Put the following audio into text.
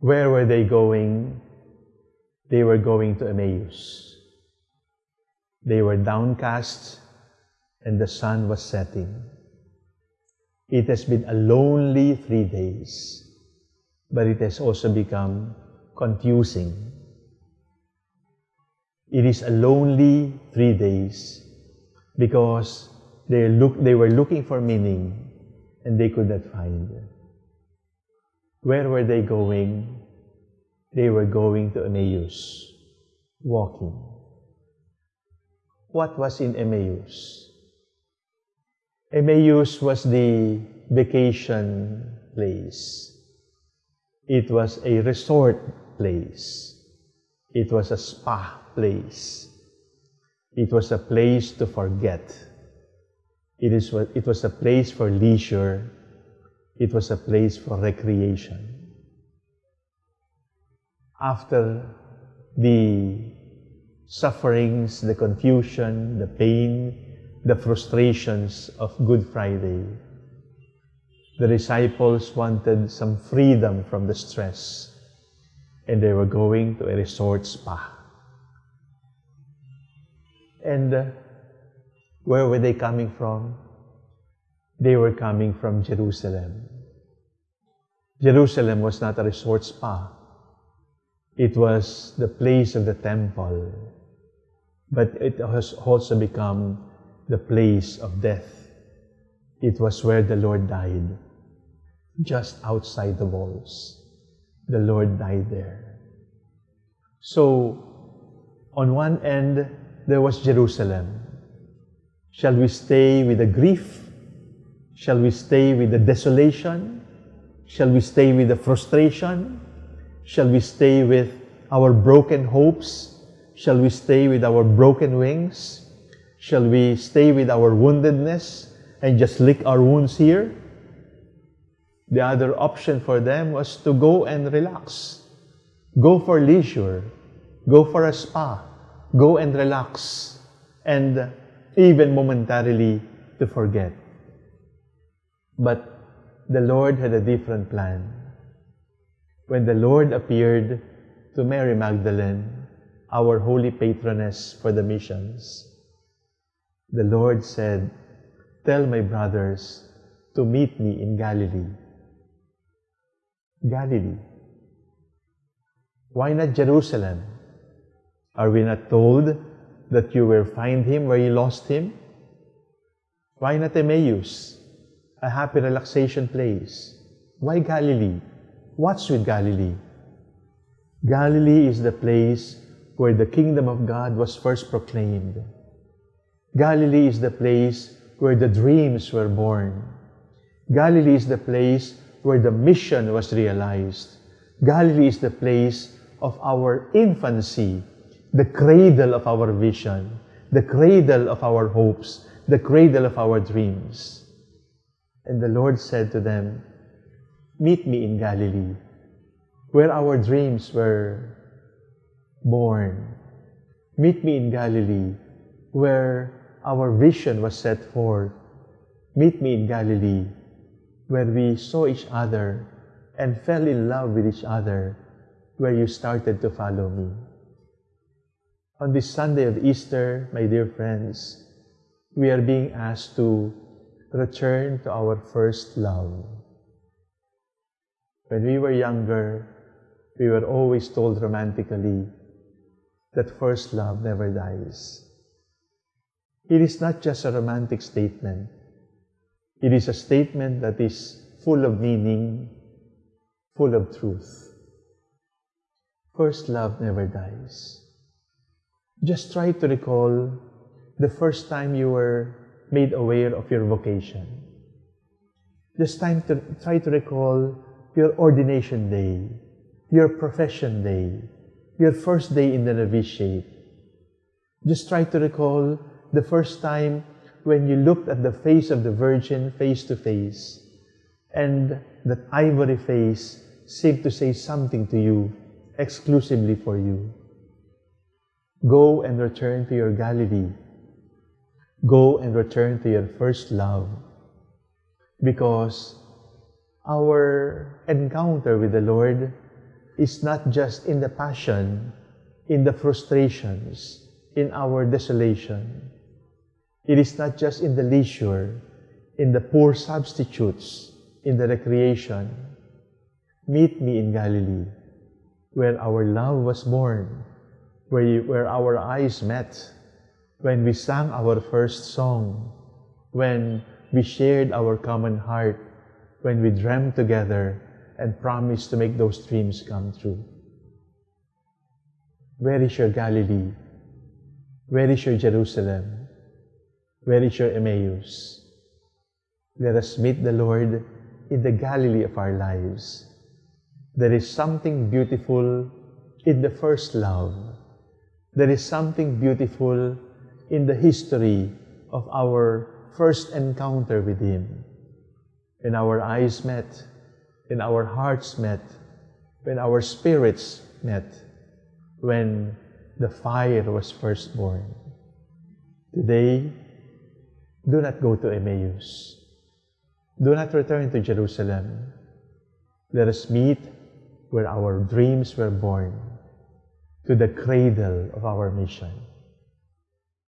Where were they going? They were going to Emmaus. They were downcast and the sun was setting. It has been a lonely three days, but it has also become confusing. It is a lonely three days because they, look, they were looking for meaning and they could not find. Where were they going? They were going to Emmaus, walking. What was in Emmaus? Emmaus was the vacation place. It was a resort place. It was a spa place. It was a place to forget. It, is, it was a place for leisure. It was a place for recreation. After the sufferings, the confusion, the pain, the frustrations of Good Friday, the disciples wanted some freedom from the stress and they were going to a resort spa. And uh, where were they coming from? They were coming from Jerusalem. Jerusalem was not a resort spa. It was the place of the temple. But it has also become the place of death. It was where the Lord died, just outside the walls. The Lord died there. So, on one end, there was Jerusalem. Shall we stay with the grief? Shall we stay with the desolation? Shall we stay with the frustration? Shall we stay with our broken hopes? Shall we stay with our broken wings? Shall we stay with our woundedness and just lick our wounds here? The other option for them was to go and relax. Go for leisure. Go for a spa. Go and relax. And even momentarily to forget. But the Lord had a different plan. When the Lord appeared to Mary Magdalene, our holy patroness for the missions, the Lord said, Tell my brothers to meet me in Galilee. Galilee. Why not Jerusalem? Are we not told that you will find him where you lost him? Why not Emmaus, a happy relaxation place? Why Galilee? What's with Galilee? Galilee is the place where the kingdom of God was first proclaimed. Galilee is the place where the dreams were born. Galilee is the place where the mission was realized. Galilee is the place of our infancy the cradle of our vision, the cradle of our hopes, the cradle of our dreams. And the Lord said to them, Meet me in Galilee, where our dreams were born. Meet me in Galilee, where our vision was set forth. Meet me in Galilee, where we saw each other and fell in love with each other, where you started to follow me. On this Sunday of Easter, my dear friends, we are being asked to return to our first love. When we were younger, we were always told romantically that first love never dies. It is not just a romantic statement. It is a statement that is full of meaning, full of truth. First love never dies. Just try to recall the first time you were made aware of your vocation. Just time to try to recall your ordination day, your profession day, your first day in the novitiate. Just try to recall the first time when you looked at the face of the Virgin face to face, and that ivory face seemed to say something to you exclusively for you. Go and return to your Galilee. Go and return to your first love. Because our encounter with the Lord is not just in the passion, in the frustrations, in our desolation. It is not just in the leisure, in the poor substitutes, in the recreation. Meet me in Galilee, where our love was born, where, where our eyes met, when we sang our first song, when we shared our common heart, when we dreamed together and promised to make those dreams come true. Where is your Galilee? Where is your Jerusalem? Where is your Emmaus? Let us meet the Lord in the Galilee of our lives. There is something beautiful in the first love. There is something beautiful in the history of our first encounter with Him. When our eyes met, when our hearts met, when our spirits met, when the fire was first born. Today, do not go to Emmaus. Do not return to Jerusalem. Let us meet where our dreams were born, to the cradle of our mission.